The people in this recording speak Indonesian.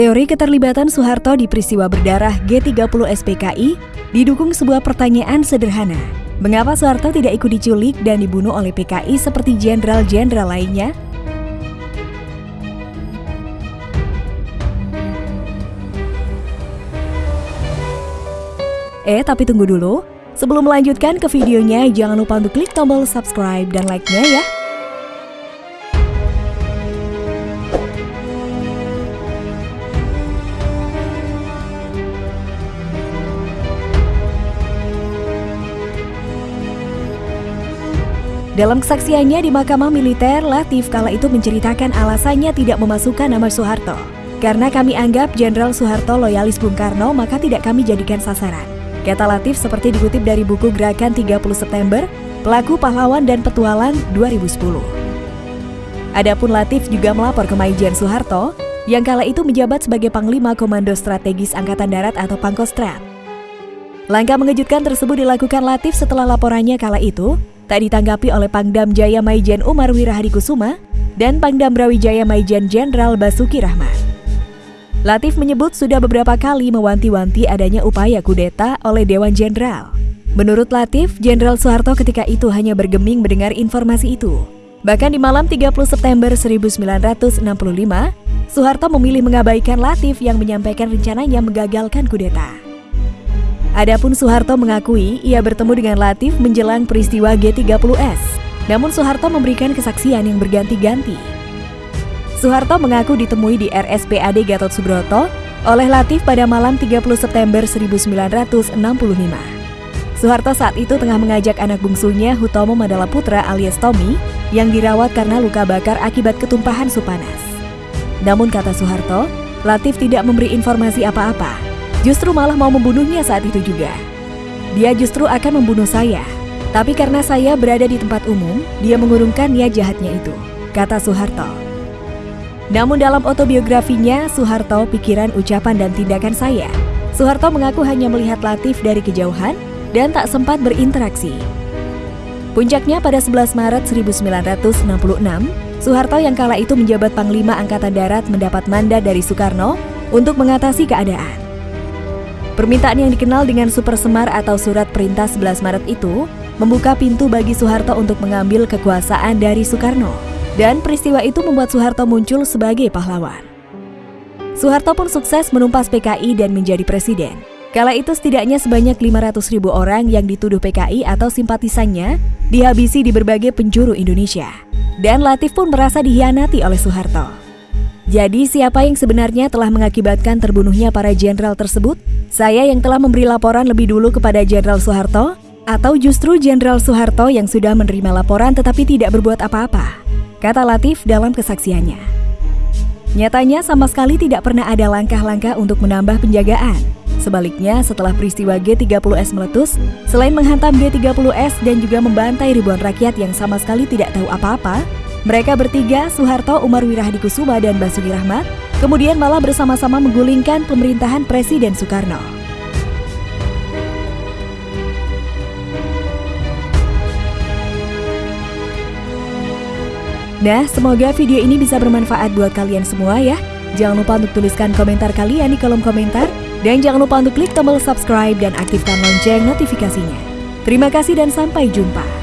Teori keterlibatan Soeharto di peristiwa berdarah G30 SPKI didukung sebuah pertanyaan sederhana. Mengapa Soeharto tidak ikut diculik dan dibunuh oleh PKI seperti jenderal-jenderal lainnya? Eh, tapi tunggu dulu. Sebelum melanjutkan ke videonya, jangan lupa untuk klik tombol subscribe dan like-nya ya. Dalam kesaksiannya di Mahkamah Militer, Latif kala itu menceritakan alasannya tidak memasukkan nama Soeharto. Karena kami anggap Jenderal Soeharto loyalis Bung Karno, maka tidak kami jadikan sasaran. Kata Latif seperti dikutip dari buku Gerakan 30 September, Pelaku Pahlawan dan Petualang 2010. Adapun Latif juga melapor ke Maijen Soeharto, yang kala itu menjabat sebagai Panglima Komando Strategis Angkatan Darat atau Pangkostrat. Langkah mengejutkan tersebut dilakukan Latif setelah laporannya kala itu tak ditanggapi oleh Pangdam Jaya Maijen Umar Wirahadikusuma dan Pangdam Brawijaya Maijen Jenderal Basuki Rahmat. Latif menyebut sudah beberapa kali mewanti-wanti adanya upaya kudeta oleh Dewan Jenderal. Menurut Latif, Jenderal Soeharto ketika itu hanya bergeming mendengar informasi itu. Bahkan di malam 30 September 1965, Soeharto memilih mengabaikan Latif yang menyampaikan rencananya menggagalkan kudeta. Adapun Soeharto mengakui ia bertemu dengan Latif menjelang peristiwa G30S. Namun Soeharto memberikan kesaksian yang berganti-ganti. Soeharto mengaku ditemui di RSPAD Gatot Subroto oleh Latif pada malam 30 September 1965. Soeharto saat itu tengah mengajak anak bungsunya Hutomo Mandala Putra alias Tommy yang dirawat karena luka bakar akibat ketumpahan supanas. Namun kata Soeharto, Latif tidak memberi informasi apa-apa justru malah mau membunuhnya saat itu juga. Dia justru akan membunuh saya, tapi karena saya berada di tempat umum, dia mengurungkan niat jahatnya itu, kata Soeharto. Namun dalam autobiografinya, Soeharto pikiran, ucapan, dan tindakan saya. Soeharto mengaku hanya melihat Latif dari kejauhan dan tak sempat berinteraksi. Puncaknya pada 11 Maret 1966, Soeharto yang kala itu menjabat Panglima Angkatan Darat mendapat mandat dari Soekarno untuk mengatasi keadaan. Permintaan yang dikenal dengan Super Semar atau Surat Perintah 11 Maret itu membuka pintu bagi Soeharto untuk mengambil kekuasaan dari Soekarno. Dan peristiwa itu membuat Soeharto muncul sebagai pahlawan. Soeharto pun sukses menumpas PKI dan menjadi presiden. Kala itu setidaknya sebanyak 500 ribu orang yang dituduh PKI atau simpatisannya dihabisi di berbagai penjuru Indonesia. Dan Latif pun merasa dihianati oleh Soeharto. Jadi siapa yang sebenarnya telah mengakibatkan terbunuhnya para jenderal tersebut? Saya yang telah memberi laporan lebih dulu kepada Jenderal Soeharto? Atau justru Jenderal Soeharto yang sudah menerima laporan tetapi tidak berbuat apa-apa? Kata Latif dalam kesaksiannya. Nyatanya sama sekali tidak pernah ada langkah-langkah untuk menambah penjagaan. Sebaliknya, setelah peristiwa G30S meletus, selain menghantam G30S dan juga membantai ribuan rakyat yang sama sekali tidak tahu apa-apa, mereka bertiga, Soeharto, Umar Wirahadikusuma, dan Basuki Rahmat, kemudian malah bersama-sama menggulingkan pemerintahan Presiden Soekarno. Nah, semoga video ini bisa bermanfaat buat kalian semua ya. Jangan lupa untuk tuliskan komentar kalian di kolom komentar. Dan jangan lupa untuk klik tombol subscribe dan aktifkan lonceng notifikasinya. Terima kasih dan sampai jumpa.